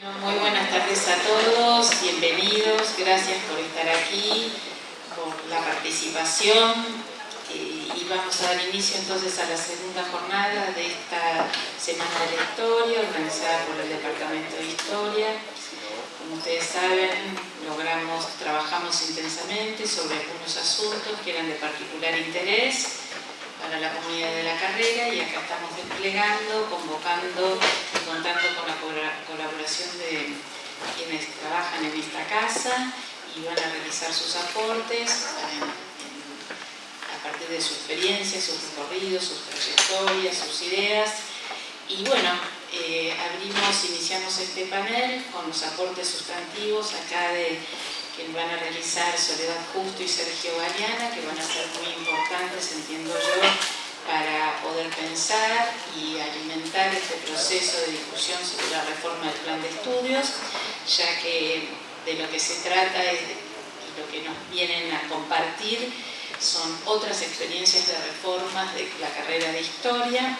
Muy buenas tardes a todos, bienvenidos, gracias por estar aquí, por la participación y vamos a dar inicio entonces a la segunda jornada de esta Semana de la Historia organizada por el Departamento de Historia. Como ustedes saben, logramos, trabajamos intensamente sobre algunos asuntos que eran de particular interés para la comunidad de la carrera y acá estamos desplegando, convocando contando con la colaboración de quienes trabajan en esta casa y van a realizar sus aportes a partir de su experiencia, sus recorridos, sus trayectorias, sus ideas. Y bueno, eh, abrimos, iniciamos este panel con los aportes sustantivos acá de que van a realizar Soledad Justo y Sergio Galeana, que van a ser muy importantes, entiendo yo, para poder pensar y alimentar este proceso de discusión sobre la reforma del plan de estudios, ya que de lo que se trata es y lo que nos vienen a compartir son otras experiencias de reformas de la carrera de Historia,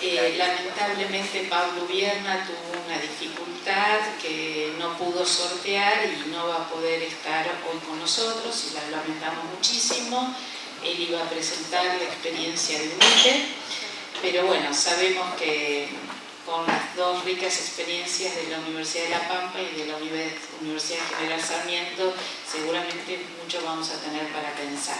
eh, lamentablemente Pablo Vierna tuvo una dificultad que no pudo sortear y no va a poder estar hoy con nosotros y la lamentamos muchísimo. Él iba a presentar la experiencia de UNITE, pero bueno, sabemos que con las dos ricas experiencias de la Universidad de La Pampa y de la Universidad General Sarmiento, seguramente mucho vamos a tener para pensar.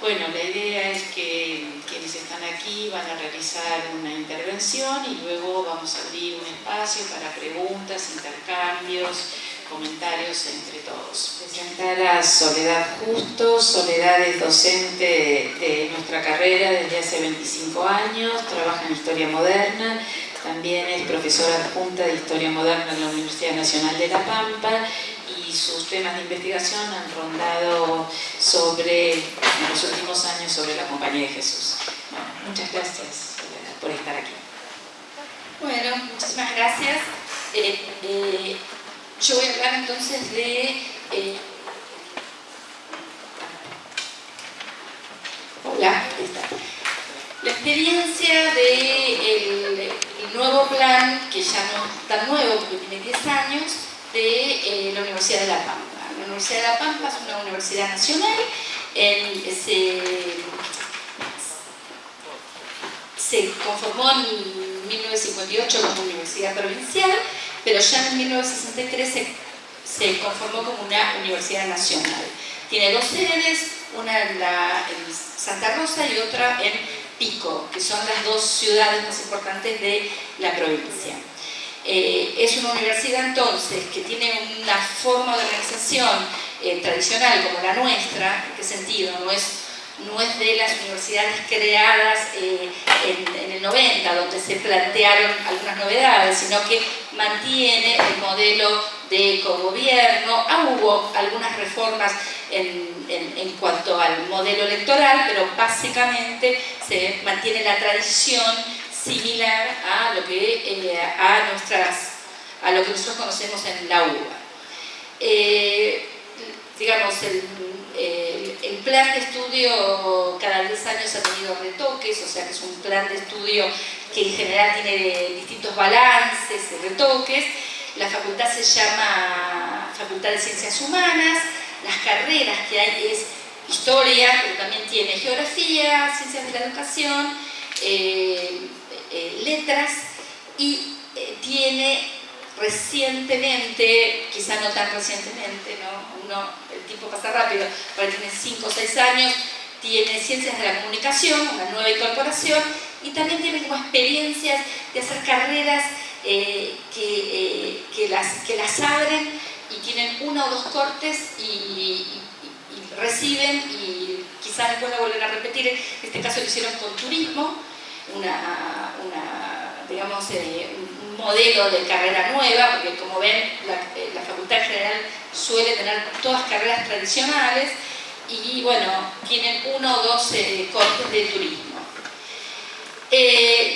Bueno, la idea es que quienes están aquí van a realizar una intervención y luego vamos a abrir un espacio para preguntas, intercambios, comentarios entre todos. Presentar a Soledad Justo. Soledad es docente de nuestra carrera desde hace 25 años, trabaja en Historia Moderna, también es profesora adjunta de Historia Moderna en la Universidad Nacional de La Pampa y sus temas de investigación han rondado sobre, en los últimos años, sobre la Compañía de Jesús. muchas gracias por estar aquí. Bueno, muchísimas gracias. Eh, eh, yo voy a hablar entonces de... Eh, hola, La experiencia del de nuevo plan, que ya no es tan nuevo porque tiene 10 años, de eh, la Universidad de La Pampa. La Universidad de La Pampa es una universidad nacional, se, conformó en 1958 como universidad provincial, pero ya en 1963 se, conformó como una universidad nacional. Tiene dos sedes, una en, Santa Rosa y otra en Pico, que son las dos ciudades más importantes de la provincia. Eh, es una universidad entonces que tiene una forma de organización eh, tradicional como la nuestra, ¿en qué sentido? No es, no es de las universidades creadas eh, en, el 90, donde se plantearon algunas novedades, sino que mantiene el modelo de cogobierno. Ah, hubo algunas reformas en, cuanto al modelo electoral, pero básicamente se mantiene la tradición similar a lo que, eh, a nuestras, a lo que nosotros conocemos en la UBA. Eh, digamos, el, el, plan de estudio cada 10 años ha tenido retoques, o sea que es un plan de estudio que en general tiene distintos balances y retoques. La facultad se llama Facultad de Ciencias Humanas, las carreras que hay es historia, pero también tiene geografía, ciencias de la educación, eh, eh, letras y eh, tiene recientemente, quizá no tan recientemente, ¿no? El tiempo pasa rápido, pero tiene 5 o 6 años, tiene ciencias de la comunicación, una nueva incorporación, y también tiene como experiencias de hacer carreras eh, que, que, las, que las abren y tienen uno o dos cortes y, reciben y quizás después lo vuelven a repetir, en este caso lo hicieron con turismo, una, digamos, eh, un modelo de carrera nueva, porque como ven, la, eh, Facultad General suele tener todas carreras tradicionales y bueno, tienen uno o dos eh, cortes de turismo.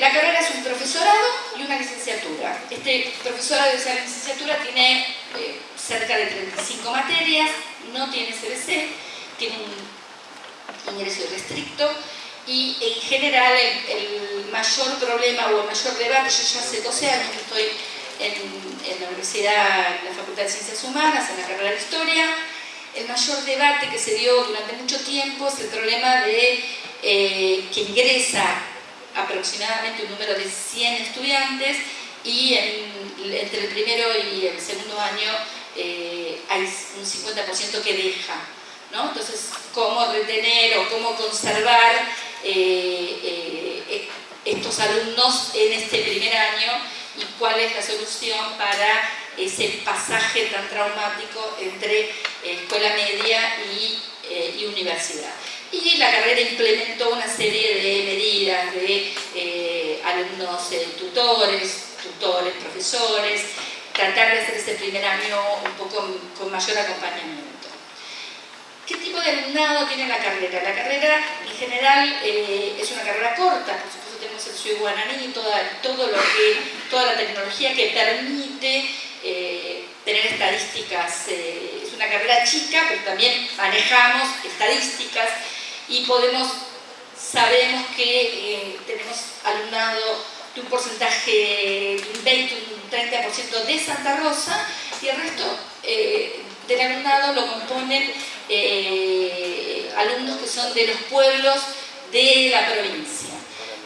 la carrera es un profesorado y una licenciatura. Este profesorado de esa licenciatura tiene cerca de 35 materias, no tiene CBC, tiene un ingreso restricto, y en general el, mayor problema o el mayor debate, yo ya hace 12 años que estoy en, la Universidad, en la Facultad de Ciencias Humanas, en la carrera de Historia. El mayor debate que se dio durante mucho tiempo es el problema de eh, que ingresa aproximadamente un número de 100 estudiantes y entre el primero y el segundo año eh, hay un 50% que deja. ¿no? Entonces, cómo retener o cómo conservar estos alumnos en este primer año y cuál es la solución para ese pasaje tan traumático entre eh, escuela media eh, y, universidad. Y la carrera implementó una serie de medidas de eh, alumnos tutores, tutores, profesores, tratar de hacer ese primer año un poco con mayor acompañamiento. ¿Qué tipo de alumnado tiene la carrera? La carrera en general es una carrera corta, por supuesto tenemos el Sui Guananí, toda, toda la tecnología que permite eh, tener estadísticas. Eh, es una carrera chica, pero también manejamos estadísticas y podemos, sabemos que eh, tenemos alumnado de un porcentaje de un 20, un 30% de Santa Rosa y el resto del alumnado lo componen alumnos que son de los pueblos de la provincia.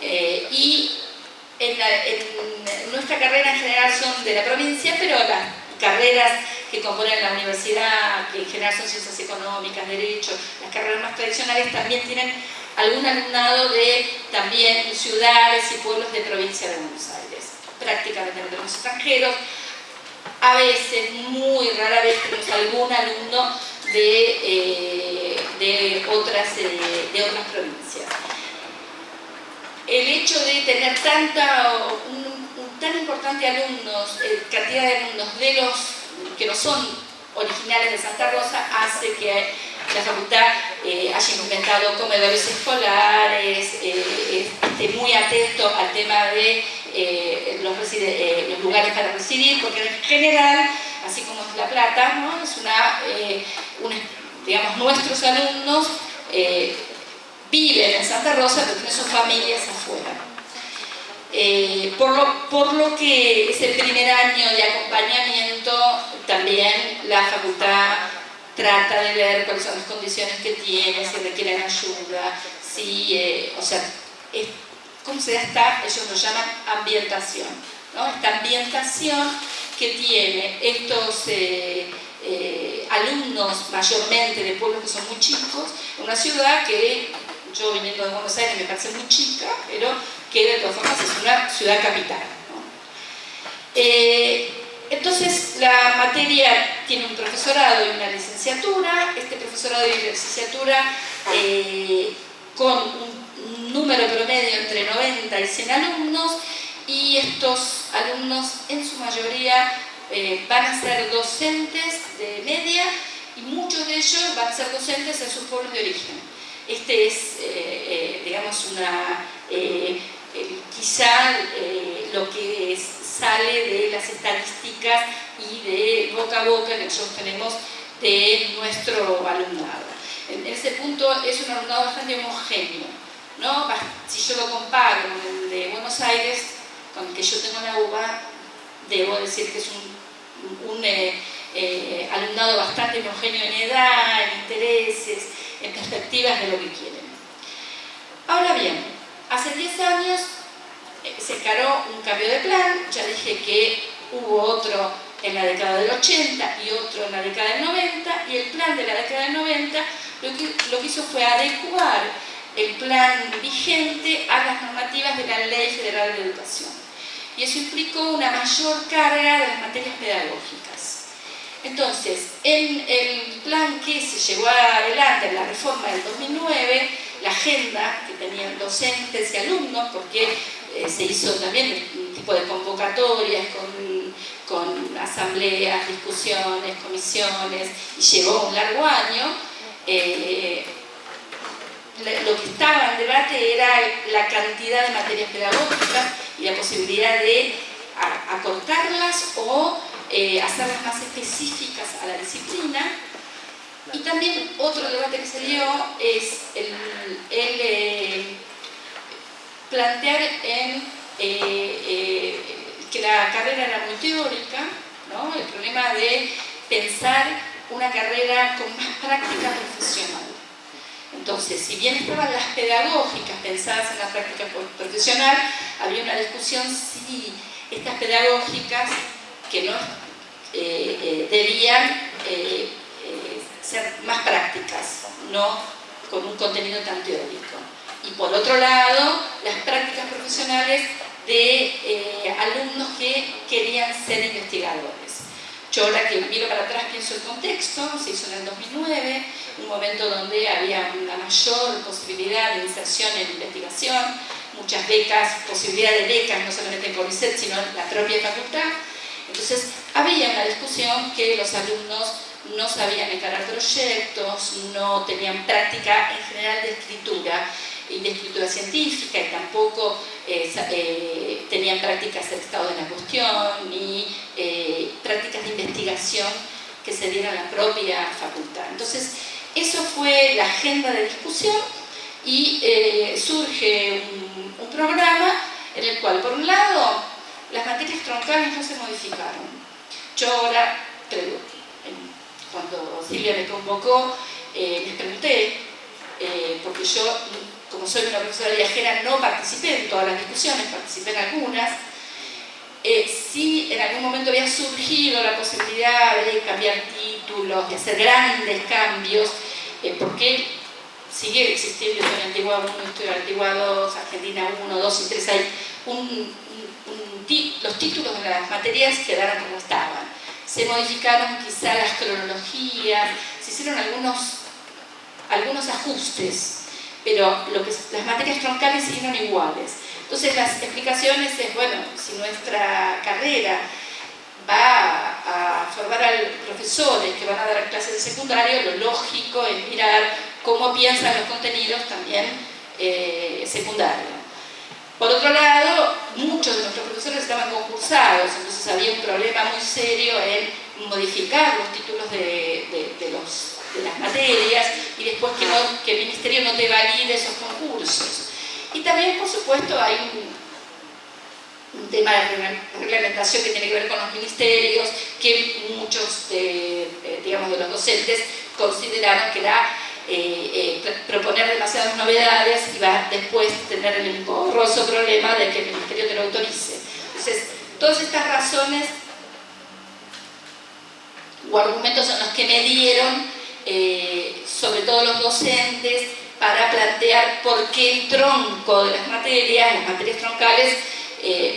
Eh, y en, nuestra carrera en general son de la provincia, pero las carreras que componen la universidad, que en general son ciencias económicas, derecho, las carreras más tradicionales también tienen algún alumnado de también ciudades y pueblos de provincia de Buenos Aires. Prácticamente no tenemos extranjeros, a veces, muy rara vez tenemos algún alumno de, eh, de, otras, eh, de otras provincias el hecho de tener tanta, un, tan importante alumnos, eh, cantidad de alumnos de los que no son originales de Santa Rosa hace que la facultad haya inventado comedores escolares, esté muy atento al tema de los, lugares para residir, porque en general, así como es La Plata, ¿no? es una, digamos, nuestros alumnos viven en Santa Rosa, pero tienen sus familias afuera. Eh, por, lo, por lo que ese primer año de acompañamiento, también la facultad trata de ver cuáles son las condiciones que tiene, si requieren ayuda, si, eh, o sea, ¿cómo se da esta? Ellos lo llaman ambientación, ¿no? Esta ambientación que tiene estos eh, mayormente de pueblos que son muy chicos, una ciudad que yo viniendo de Buenos Aires me parece muy chica, pero que de todas formas es una ciudad capital. Eh, entonces, la materia tiene un profesorado y una licenciatura. Este profesorado y licenciatura eh, con un número promedio entre 90 y 100 alumnos y estos alumnos en su mayoría eh, van a ser docentes de media y muchos de ellos van a ser docentes en sus pueblos de origen. Este es, eh, eh, digamos, una, eh, quizá lo que sale de las estadísticas y de boca a boca que nosotros tenemos de nuestro alumnado. En, ese punto es un alumnado bastante homogéneo. ¿no? Si yo lo comparo con el de Buenos Aires, con el que yo tengo en la UBA, debo decir que es un alumnado bastante homogéneo en edad, en intereses, en perspectivas de lo que quieren. Ahora bien, hace 10 años eh, se encaró un cambio de plan, ya dije que hubo otro en la década del 80 y otro en la década del 90 y el plan de la década del 90 lo que, lo que hizo fue adecuar el plan vigente a las normativas de la Ley Federal de Educación y eso implicó una mayor carga de las materias pedagógicas. Entonces, en el plan que se llevó adelante en la reforma del 2009, la agenda que tenían docentes y alumnos, porque eh, se hizo también un tipo de convocatorias con, asambleas, discusiones, comisiones, y llevó un largo año, eh, lo que estaba en debate era la cantidad de materias pedagógicas y la posibilidad de acortarlas o eh, hacerlas más específicas a la disciplina. Y también otro debate que se dio es el, eh, plantear en, eh, que la la carrera era muy teórica, ¿no? el problema de pensar una carrera con más práctica profesional. Entonces, si bien estaban las pedagógicas pensadas en la práctica profesional, había una discusión si estas pedagógicas que no eh, eh, debían eh, ser más prácticas, no con un contenido tan teórico. Y por otro lado, las prácticas profesionales de alumnos que querían ser investigadores. Yo ahora que miro para atrás pienso el contexto, se hizo en el 2009, un momento donde había una mayor posibilidad de inserción en investigación, muchas becas, posibilidad de becas, no solamente en CONICET, sino en la propia facultad. Entonces, había una discusión que los alumnos no sabían encarar proyectos, no tenían práctica en general de escritura, y de escritura científica y tampoco eh, eh, tenían prácticas de estado de la cuestión ni eh, prácticas de investigación que se dieran a la propia facultad. Entonces, eso fue la agenda de discusión y surge un programa en el cual, por un lado, las materias troncales no se modificaron. Yo ahora, cuando Silvia me convocó, les pregunté, porque yo como soy una profesora viajera, no participé en todas las discusiones, participé en algunas. Eh, sí, en algún momento había surgido la posibilidad de cambiar títulos, de hacer grandes cambios, eh, porque sigue existiendo historia antigua 1, historia antigua 2, Argentina 1, 2 y 3, hay los títulos de las materias quedaron como estaban. Se modificaron quizá las cronologías, se hicieron algunos, algunos ajustes pero lo que, las materias troncales siguieron iguales. Entonces las explicaciones es, bueno, si nuestra carrera va a formar a profesores que van a dar clases de secundario, lo lógico es mirar cómo piensan los contenidos también eh, secundarios. Por otro lado, muchos de nuestros profesores estaban concursados, entonces había un problema muy serio en modificar los títulos de, de las materias y después que, que el ministerio no te valide esos concursos. Y también, por supuesto, hay un, tema de reglamentación que tiene que ver con los ministerios, que muchos de, eh, digamos, de los docentes consideraron que era eh, eh, proponer demasiadas novedades y va a después tener el engorroso problema de que el ministerio te lo autorice. Entonces, todas estas razones o argumentos son los que me dieron eh, sobre todo los docentes, para plantear por qué el tronco de las materias, las materias troncales,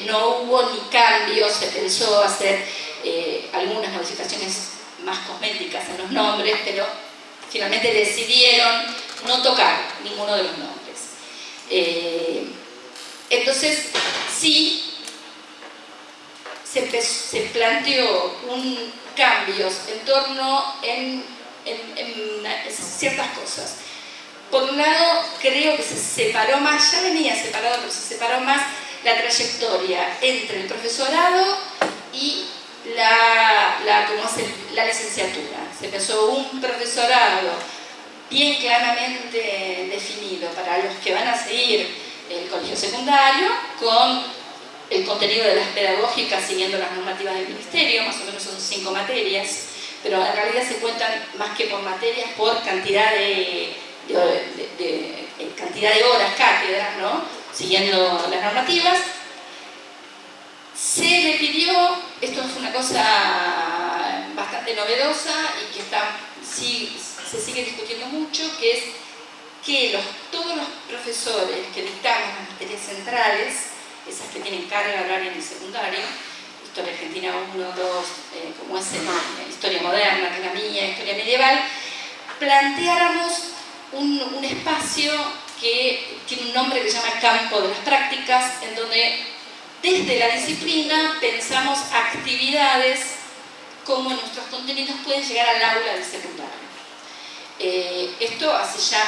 no hubo ni cambios, se pensó hacer algunas modificaciones más cosméticas en los nombres, pero finalmente decidieron no tocar ninguno de los nombres. entonces, sí, se, planteó un cambios en torno en ciertas cosas. Por un lado, creo que se separó más, ya venía separado, pero se separó más la trayectoria entre el profesorado y la, la, la licenciatura. Se empezó un profesorado bien claramente definido para los que van a seguir el colegio secundario, con el contenido de las pedagógicas siguiendo las normativas del ministerio, más o menos son cinco materias, pero en realidad se cuentan más que por materias, por cantidad de, cantidad de horas, cátedras, ¿no? siguiendo las normativas. Se le pidió, esto es una cosa novedosa y que está, sí, se sigue discutiendo mucho, que es que todos los profesores que dictamos las materias centrales, esas que tienen carga horaria en el secundario, Historia Argentina 1, 2, eh, como es en, Historia Moderna, que es la mía, Historia Medieval, planteáramos un, espacio que tiene un nombre que se llama Campo de las Prácticas, en donde desde la disciplina pensamos actividades como nuestros contenidos pueden llegar al aula del secundario. Eh, esto hace ya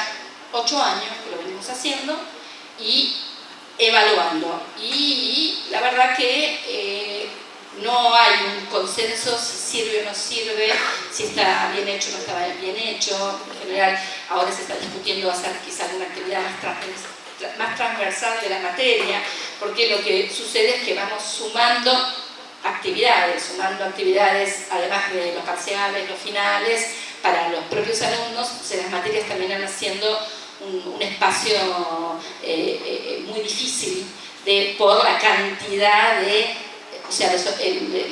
ocho años que lo venimos haciendo y evaluando. Y, la verdad que eh, no hay un consenso si sirve o no sirve, si está bien hecho o no está bien hecho. En general, ahora se está discutiendo hacer quizá una actividad más transversal, de la materia, porque lo que sucede es que vamos sumando actividades, sumando actividades además de los parciales, los finales, para los propios alumnos, las materias terminan haciendo un, espacio eh, eh, muy difícil de, por la cantidad de o sea,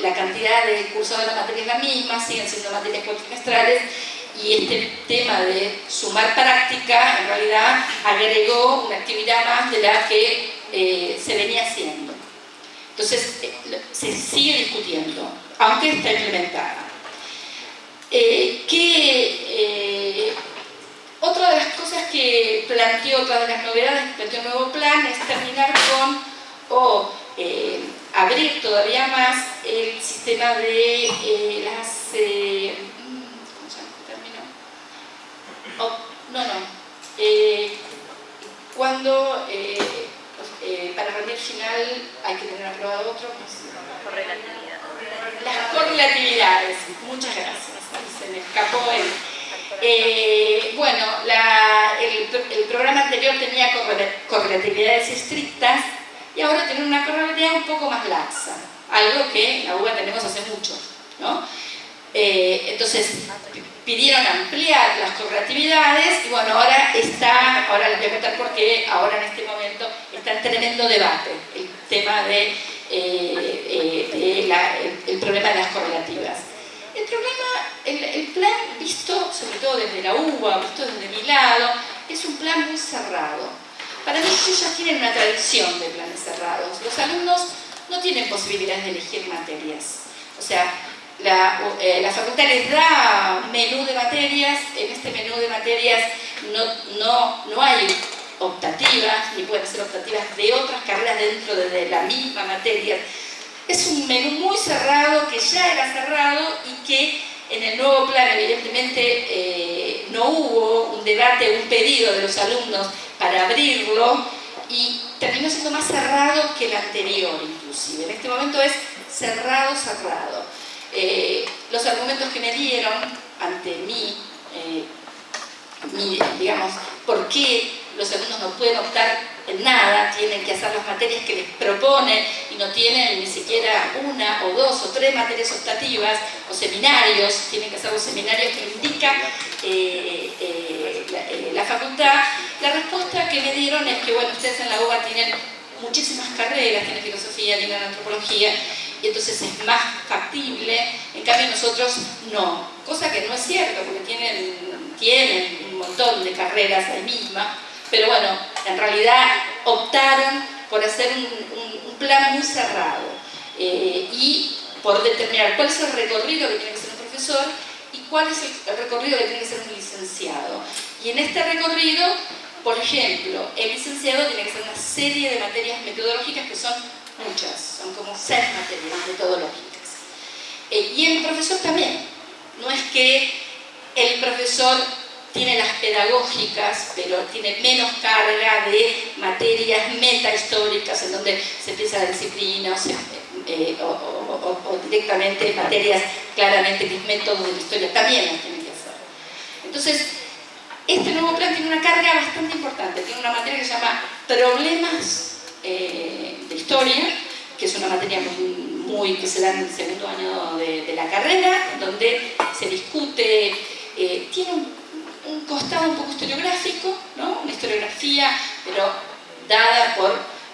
la cantidad de cursos de la materia es la misma, siguen siendo materias cuatrimestrales y este tema de sumar práctica en realidad agregó una actividad más de la que eh, se venía haciendo. Entonces, se sigue discutiendo, aunque está implementada. que, otra de las cosas que planteó, otra de las novedades que planteó el nuevo plan es terminar con o eh, abrir todavía más el sistema de eh, las... Eh, ¿Cómo se llama? Oh, no, no. cuando para rendir final hay que tener aprobado otro. Pues, las correlatividades. Muchas gracias. Se me escapó el eh, bueno, el, programa anterior tenía correlatividades estrictas y ahora tiene una correlatividad un poco más laxa, algo que en la UBA tenemos hace mucho. ¿no? Eh, entonces, pidieron ampliar las correlatividades y bueno, ahora está, ahora les voy a contar por qué, ahora en este momento está en tremendo debate el tema de, eh, el problema de las correlativas. El problema, el, plan visto, sobre todo desde la UBA, visto desde mi lado, es un plan muy cerrado. Para mí ellos tienen una tradición de planes cerrados. Los alumnos no tienen posibilidades de elegir materias. O sea, la, eh, la, facultad les da menú de materias, en este menú de materias no, no, no hay optativas, ni pueden ser optativas de otras carreras dentro de la misma materia, es un menú muy cerrado, que ya era cerrado y que en el nuevo plan evidentemente eh, no hubo un debate, un pedido de los alumnos para abrirlo y terminó siendo más cerrado que el anterior inclusive. En este momento es cerrado, cerrado. Eh, los argumentos que me dieron ante mí, eh, digamos, por qué los alumnos no pueden optar en nada, tienen que hacer las materias que les proponen y no tienen ni siquiera una o dos o tres materias optativas o seminarios, tienen que hacer los seminarios que indica eh, eh, la, facultad. La respuesta que me dieron es que, bueno, ustedes en la UBA tienen muchísimas carreras, tienen filosofía, tienen antropología, y entonces es más factible, en cambio nosotros no, cosa que no es cierto, porque tienen, tienen un montón de carreras ahí misma, pero bueno, en realidad optaron por hacer un, plan muy cerrado eh, y por determinar cuál es el recorrido que tiene que ser un profesor y cuál es el recorrido que tiene que ser un licenciado. Y en este recorrido, por ejemplo, el licenciado tiene que hacer una serie de materias metodológicas que son muchas, son como seis materias metodológicas. Eh, y el profesor también. No es que el profesor tiene las pedagógicas, pero tiene menos carga de materias metahistóricas en donde se empieza la disciplina eh, o, directamente materias claramente que es método de la historia, también las tiene que hacer. Entonces, este nuevo plan tiene una carga bastante importante, tiene una materia que se llama problemas eh, historia, que es una materia muy, que se da en el segundo año de, la carrera, donde se discute, eh, tiene un un costado un poco historiográfico, ¿no? una historiografía, pero dada por,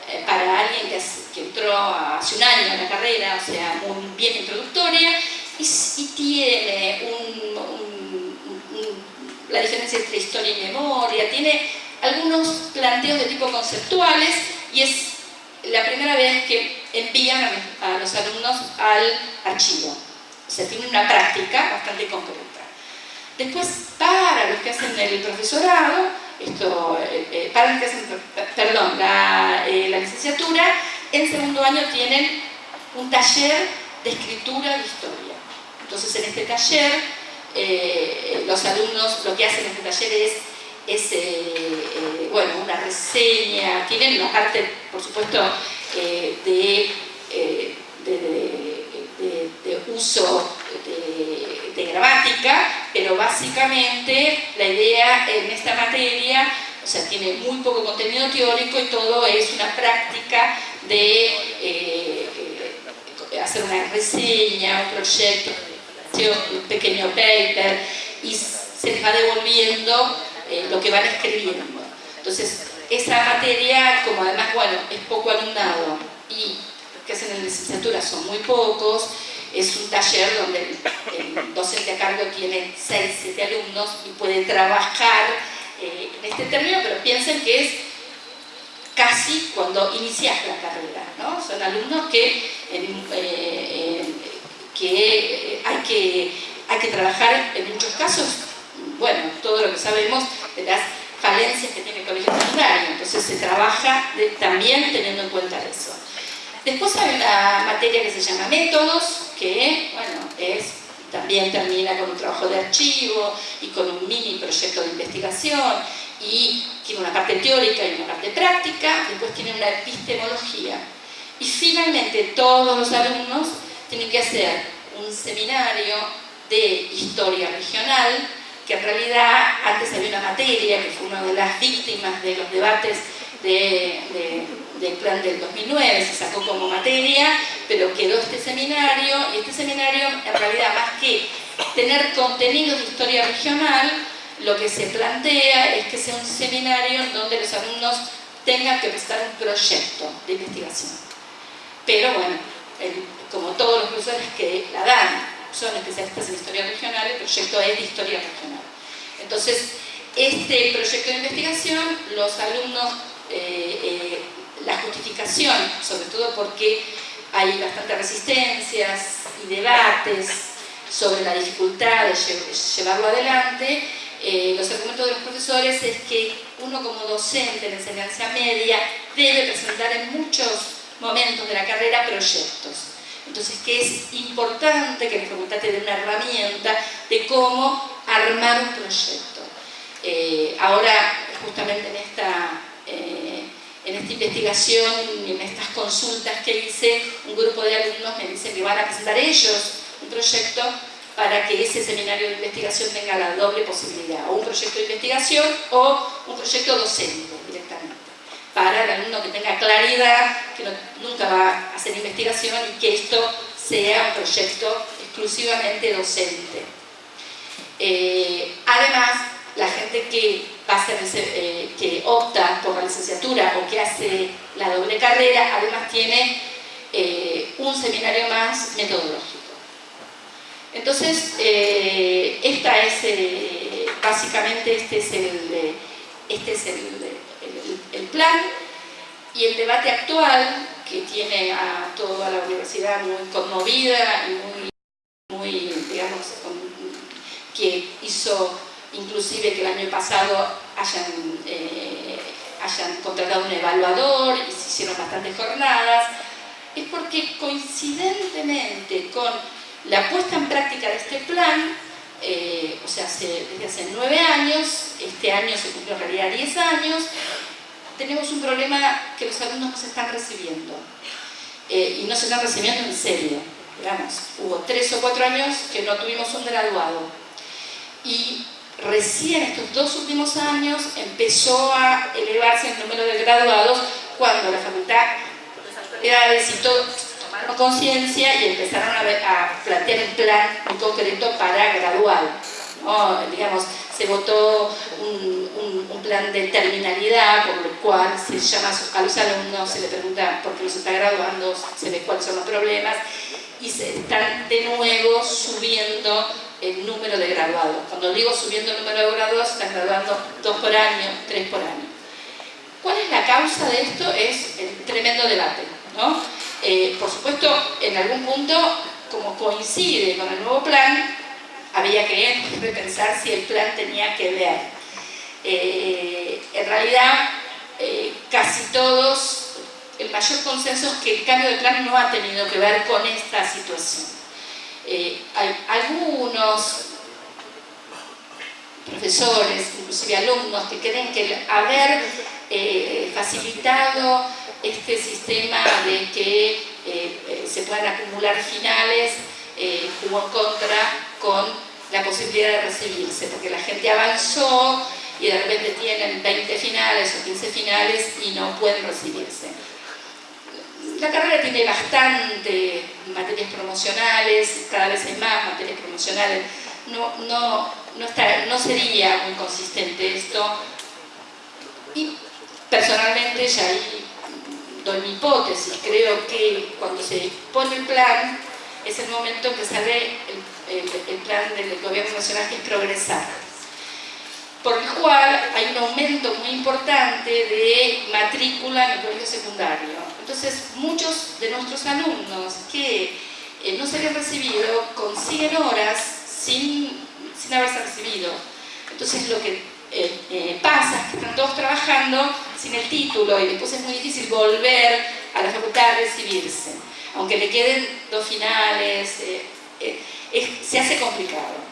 eh, para alguien que, entró hace un año en la carrera, o sea, muy bien introductoria, y, tiene la diferencia entre historia y memoria, tiene algunos planteos de tipo conceptuales, y es la primera vez que envían a los alumnos al archivo. O sea, tiene una práctica bastante concreta. Después, para los que hacen el profesorado, esto, eh, eh, para los que hacen, perdón, eh, la, licenciatura, en segundo año tienen un taller de escritura de historia. Entonces, en este taller, los alumnos lo que hacen en este taller es, bueno, una reseña, tienen una parte, por supuesto, de, de, uso de gramática, pero básicamente la idea en esta materia, o sea, tiene muy poco contenido teórico y todo es una práctica de eh, eh, hacer una reseña, un proyecto, un pequeño paper, y se les va devolviendo eh, lo que van escribiendo. Entonces, esa materia, como además, bueno, es poco alumnado y que hacen en licenciatura son muy pocos, es un taller donde el, docente a cargo tiene 6, 7 alumnos y puede trabajar eh, en este término, pero piensen que es casi cuando inicias la carrera, ¿no? Son alumnos que, eh, que, hay que hay que trabajar en muchos casos, bueno, todo lo que sabemos de las falencias que tiene el colegio secundario, entonces se trabaja también teniendo en cuenta eso. Después hay una materia que se llama métodos, que bueno, es, también termina con un trabajo de archivo y con un mini proyecto de investigación y tiene una parte teórica y una parte práctica, después tiene una epistemología. Y finalmente todos los alumnos tienen que hacer un seminario de historia regional, que en realidad antes había una materia que fue una de las víctimas de los debates del plan del 2009, se sacó como materia, pero quedó este seminario, y este seminario en realidad más que tener contenidos de historia regional, lo que se plantea es que sea un seminario donde los alumnos tengan que prestar un proyecto de investigación. Pero bueno, como todos los profesores que la dan son especialistas en historia regional, el proyecto es de historia regional. Entonces, este proyecto de investigación, los alumnos, eh, eh, la justificación, sobre todo porque hay bastantes resistencias y debates sobre la dificultad de llevarlo adelante, eh, los argumentos de los profesores es que uno como docente en enseñanza media debe presentar en muchos momentos de la carrera proyectos entonces, que es importante que la facultad te dé una herramienta de cómo armar un proyecto. Eh, ahora, justamente en esta, eh, en esta investigación en estas consultas que hice, un grupo de alumnos me dice que van a presentar ellos un proyecto para que ese seminario de investigación tenga la doble posibilidad, o un proyecto de investigación o un proyecto docente directamente para el alumno que tenga claridad, que nunca va a hacer investigación y que esto sea un proyecto exclusivamente docente. Eh, además, la gente que, eh, que opta por la licenciatura o que hace la doble carrera, además tiene eh, un seminario más metodológico. Entonces, esta es, básicamente este es el, este es el, plan y el debate actual que tiene a toda la universidad muy conmovida y muy, digamos, que hizo inclusive que el año pasado hayan, eh, hayan contratado un evaluador y se hicieron bastantes jornadas, es porque coincidentemente con la puesta en práctica de este plan, eh, o sea, desde hace nueve años, este año se cumplió en realidad diez años, tenemos un problema que los alumnos no se están recibiendo. Eh, y no se están recibiendo en serio. Digamos, hubo tres o cuatro años que no tuvimos un graduado. Y recién estos dos últimos años empezó a elevarse el número de graduados cuando la facultad, las y tomaron conciencia y empezaron a, plantear un plan muy concreto para graduar. Digamos, se votó un, plan de terminalidad, por lo cual se llama a los alumnos, se le pregunta por qué los está graduando, se ve cuáles son los problemas, y se están de nuevo subiendo el número de graduados. Cuando digo subiendo el número de graduados, están graduando dos por año, tres por año. ¿Cuál es la causa de esto? Es el tremendo debate. ¿no? Eh, por supuesto, en algún punto, como coincide con el nuevo plan, había que pensar si el plan tenía que ver. Eh, en realidad, eh, casi todos, el mayor consenso es que el cambio de plan no ha tenido que ver con esta situación. Eh, hay algunos profesores, inclusive alumnos, que creen que haber facilitado este sistema de que se puedan acumular finales jugó en contra con la posibilidad de recibirse, porque la gente avanzó y de repente tienen 20 finales o 15 finales y no pueden recibirse. la carrera tiene bastante materias promocionales, cada vez hay más materias promocionales, no, no, no, está, no sería muy consistente esto. Y personalmente ya ahí doy mi hipótesis, creo que cuando se pone el plan es el momento en que sale el, el plan del gobierno nacional que es progresar por el cual hay un aumento muy importante de matrícula en el colegio secundario. Entonces, muchos de nuestros alumnos que eh, no se habían recibido consiguen horas sin, sin haberse recibido. Entonces, lo que eh, eh, pasa es que están todos trabajando sin el título y después es muy difícil volver a la facultad a recibirse. Aunque le queden dos finales, se hace complicado.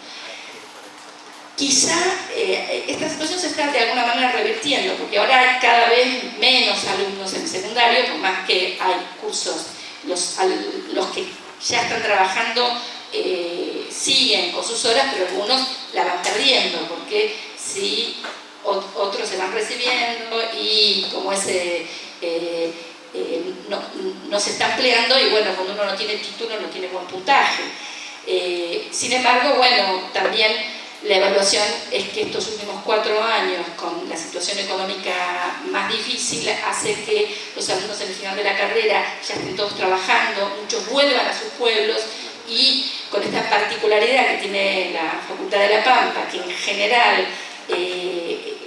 Quizá eh, esta situación se está de alguna manera revirtiendo, porque ahora hay cada vez menos alumnos en secundario, por más que hay cursos, los, los que ya están trabajando eh, siguen con sus horas, pero algunos la van perdiendo, porque si otros se van recibiendo y como ese... Eh, no, no, se está empleando y bueno, cuando uno no tiene título no tiene buen puntaje. Sin embargo, bueno, también la evaluación es que estos últimos cuatro años, con la situación económica más difícil, hace que los alumnos en el final de la carrera ya estén todos trabajando, muchos vuelvan a sus pueblos y con esta particularidad que tiene la Facultad de La Pampa, que en general eh,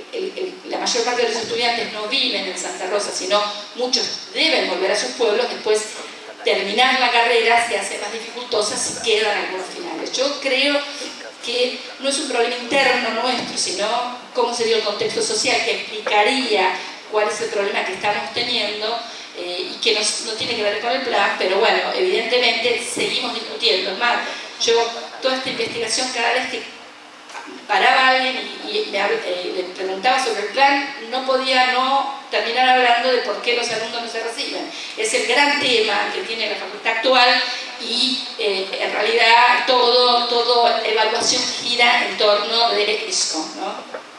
la mayor parte de los estudiantes no viven en Santa Rosa, sino muchos deben volver a sus pueblos, después terminar la carrera se hace más dificultosa si quedan algunos finales. Yo creo que no es un problema interno nuestro, sino cómo se dio el contexto social, que explicaría cuál es el problema que estamos teniendo eh, y que no, tiene que ver con el plan, pero bueno, evidentemente seguimos discutiendo. Es más, yo toda esta investigación cada vez que paraba alguien y, eh, le preguntaba sobre el plan, no podía no terminar hablando de por qué los alumnos no se reciben. Es el gran tema que tiene la facultad actual y eh, en realidad todo, todo evaluación gira en torno de esto. ¿no?